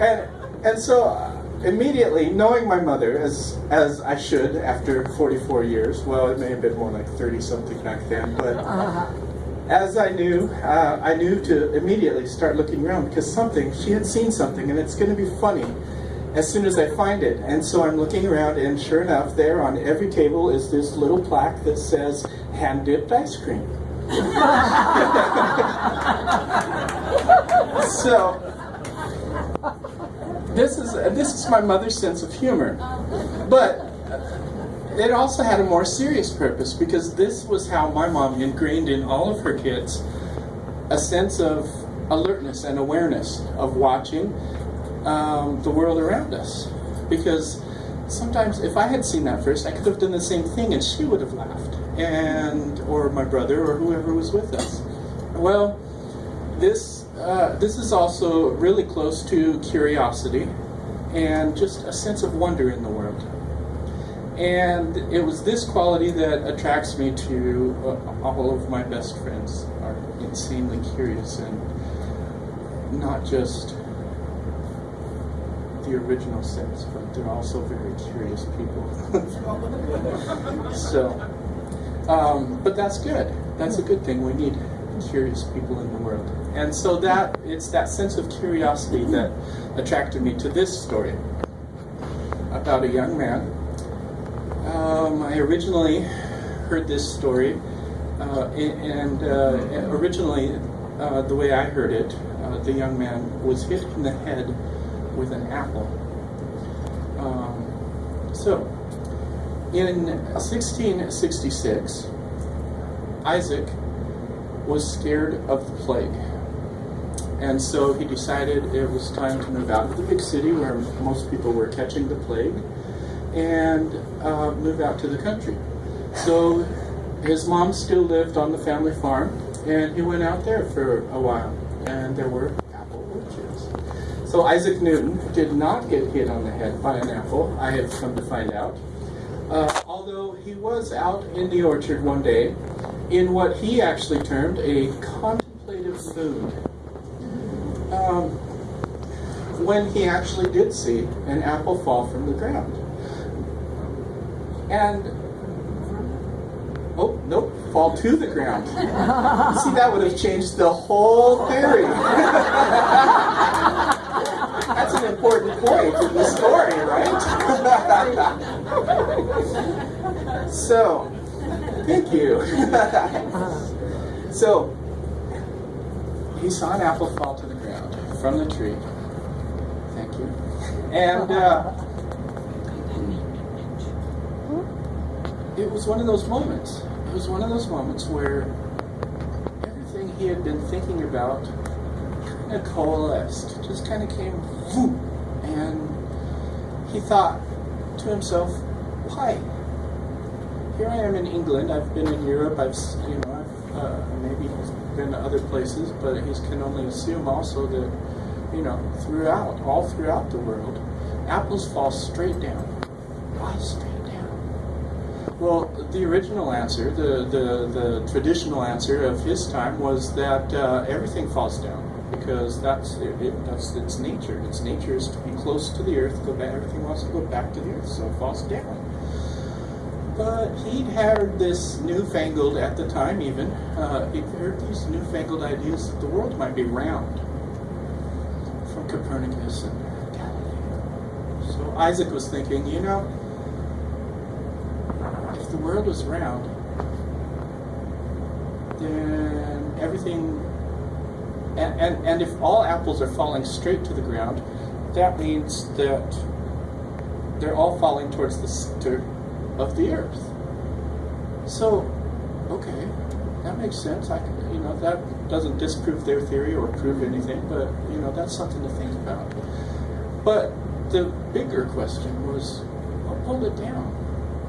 and and so uh, immediately knowing my mother as as I should after 44 years. Well, it may have been more like 30 something back then, but. As I knew, uh, I knew to immediately start looking around because something, she had seen something and it's going to be funny as soon as I find it. And so I'm looking around and sure enough, there on every table is this little plaque that says hand-dipped ice cream. so this is this is my mother's sense of humor, but it also had a more serious purpose because this was how my mom ingrained in all of her kids a sense of alertness and awareness of watching um, the world around us. Because sometimes if I had seen that first, I could have done the same thing and she would have laughed, and or my brother or whoever was with us. Well, this uh, this is also really close to curiosity and just a sense of wonder in the world. And it was this quality that attracts me to uh, all of my best friends are insanely curious and not just the original sense, but they're also very curious people. so, um, but that's good. That's a good thing. We need curious people in the world. And so that, it's that sense of curiosity that attracted me to this story about a young man um, I originally heard this story, uh, and uh, originally, uh, the way I heard it, uh, the young man was hit in the head with an apple. Um, so, in 1666, Isaac was scared of the plague. And so he decided it was time to move out of the big city where most people were catching the plague and uh, move out to the country. So his mom still lived on the family farm, and he went out there for a while, and there were apple orchards. So Isaac Newton did not get hit on the head by an apple, I have come to find out. Uh, although he was out in the orchard one day in what he actually termed a contemplative mood. Um, when he actually did see an apple fall from the ground. And, oh, nope, fall to the ground. See, that would have changed the whole theory. That's an important point in the story, right? so, thank you. so, he saw an apple fall to the ground from the tree. Thank you. And, uh, it was one of those moments. It was one of those moments where everything he had been thinking about kind of coalesced, just kind of came, whoop, and he thought to himself, why? Here I am in England. I've been in Europe. I've, you know, uh, maybe he's been to other places, but he can only assume also that, you know, throughout, all throughout the world, apples fall straight down. Why straight? Down? Well, the original answer, the, the, the traditional answer of his time was that uh, everything falls down because that's it, that's its nature. Its nature is to be close to the earth, go back, everything wants to go back to the earth, so it falls down. But he'd heard this newfangled, at the time even, uh, he'd heard these newfangled ideas that the world might be round from Copernicus and Galileo. So Isaac was thinking, you know, if the world was round, then everything, and, and, and if all apples are falling straight to the ground, that means that they're all falling towards the of the earth. So, okay, that makes sense. I can, you know, that doesn't disprove their theory or prove anything, but, you know, that's something to think about. But the bigger question was, what pulled it down?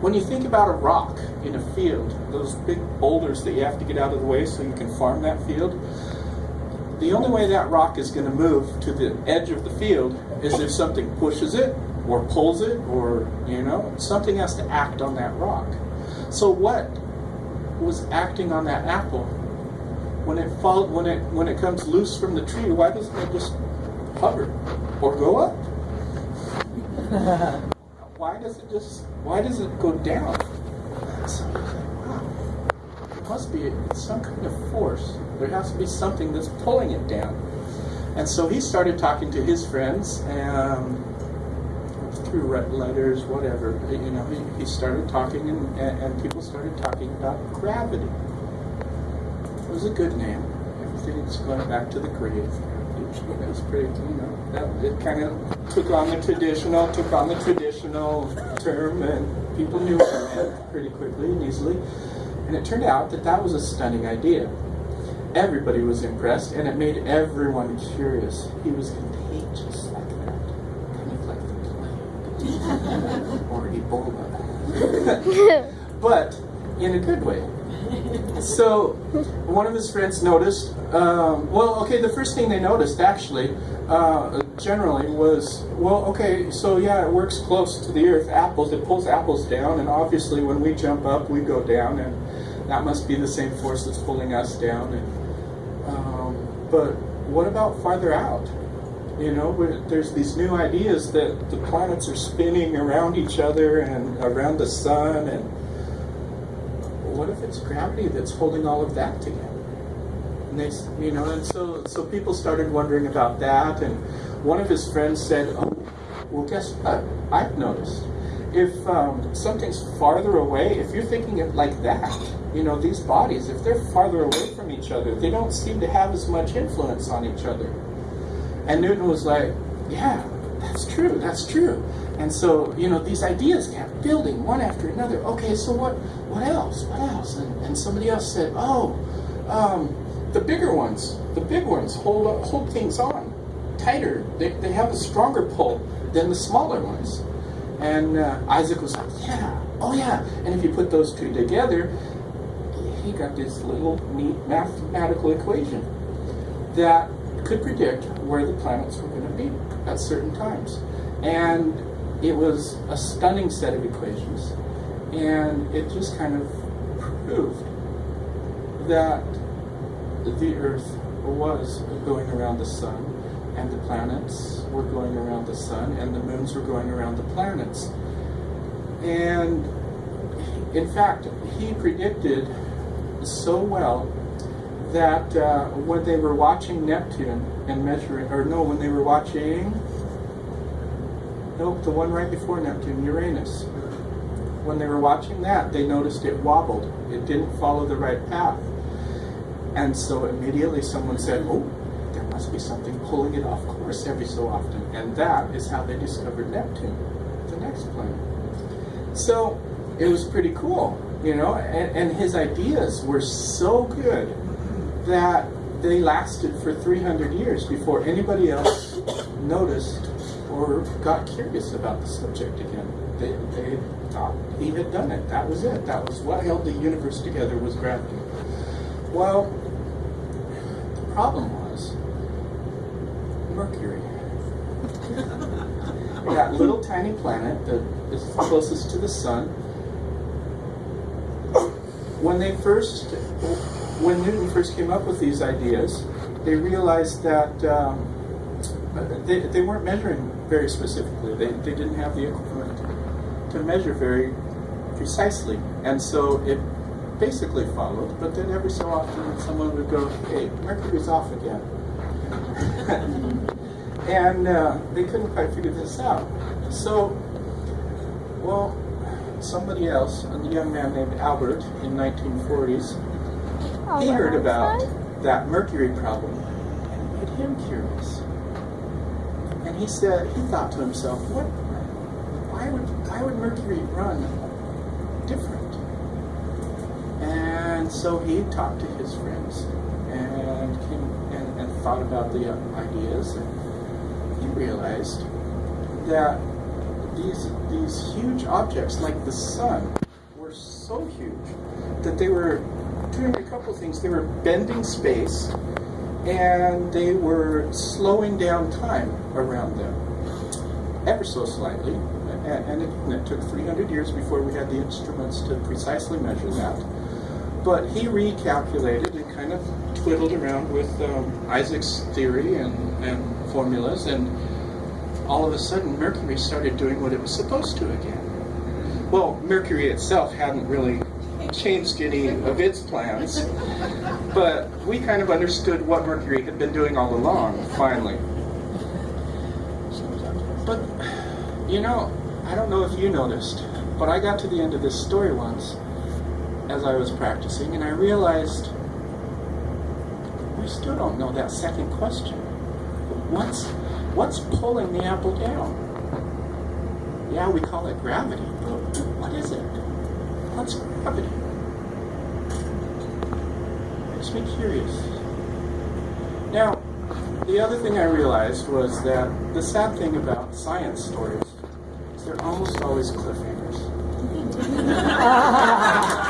When you think about a rock in a field, those big boulders that you have to get out of the way so you can farm that field, the only way that rock is going to move to the edge of the field is if something pushes it or pulls it or, you know, something has to act on that rock. So what was acting on that apple? When it fall, when it when it comes loose from the tree, why doesn't it just hover or go up? why does it just why does it go down? So like, wow, there must be some kind of force. There has to be something that's pulling it down. And so he started talking to his friends um, through red letters, whatever. You know, he, he started talking, and, and, and people started talking about gravity. It was a good name. Everything's going back to the grave. It was pretty, you know, that, it kind of took on the traditional, took on the traditional term, and people knew what it meant pretty quickly and easily. And it turned out that that was a stunning idea. Everybody was impressed, and it made everyone curious. He was contagious like that, kind of like the plague or Ebola, but in a good way. So, one of his friends noticed. Um, well, okay, the first thing they noticed actually, uh, generally, was well, okay, so yeah, it works close to the earth. Apples, it pulls apples down, and obviously, when we jump up, we go down, and that must be the same force that's pulling us down. And um, but what about farther out? You know, there's these new ideas that the planets are spinning around each other and around the sun, and what if it's gravity that's holding all of that together? And they, you know, and so so people started wondering about that, and one of his friends said, "Oh, well, guess what? I've noticed if um, something's farther away, if you're thinking it like that, you know, these bodies, if they're farther away from each other, they don't seem to have as much influence on each other." And Newton was like, "Yeah, that's true. That's true." And so, you know, these ideas kept building one after another. Okay, so what what else? What else? And, and somebody else said, oh, um, the bigger ones, the big ones hold up, hold things on tighter. They, they have a stronger pull than the smaller ones. And uh, Isaac was like, yeah, oh yeah. And if you put those two together, he got this little neat mathematical equation that could predict where the planets were going to be at certain times. And it was a stunning set of equations, and it just kind of proved that the Earth was going around the sun, and the planets were going around the sun, and the moons were going around the planets. And in fact, he predicted so well that uh, when they were watching Neptune and measuring, or no, when they were watching Nope, the one right before Neptune, Uranus. When they were watching that, they noticed it wobbled. It didn't follow the right path. And so immediately someone said, oh, there must be something pulling it off course every so often. And that is how they discovered Neptune, the next planet. So it was pretty cool, you know, and, and his ideas were so good that they lasted for 300 years before anybody else noticed or got curious about the subject again. They, they thought he had done it. That was it. That was what held the universe together was gravity. Well, the problem was Mercury. that little tiny planet that is closest to the sun. When they first, when Newton first came up with these ideas, they realized that um, they, they weren't measuring very specifically. They, they didn't have the equipment to measure very precisely. And so it basically followed, but then every so often someone would go, hey, Mercury's off again. and uh, they couldn't quite figure this out. So, well, somebody else, a young man named Albert in 1940s, he heard about that mercury problem and it made him curious. And he said, he thought to himself, what, why would, why would Mercury run different? And so he talked to his friends and came and, and thought about the ideas. And he realized that these, these huge objects like the sun were so huge that they were doing a couple things. They were bending space and they were slowing down time around them ever so slightly. And, and it, it, took 300 years before we had the instruments to precisely measure that. But he recalculated and kind of twiddled around with um, Isaac's theory and, and formulas, and all of a sudden Mercury started doing what it was supposed to again. Well, Mercury itself hadn't really changed any of its plans, but we kind of understood what Mercury had been doing all along, finally. But, you know, I don't know if you noticed, but I got to the end of this story once as I was practicing, and I realized we still don't know that second question. What's what's pulling the apple down? Yeah, we call it gravity, but what is it? What's gravity? Makes me curious. Now, the other thing I realized was that the sad thing about science stories is they're almost always cliffhangers.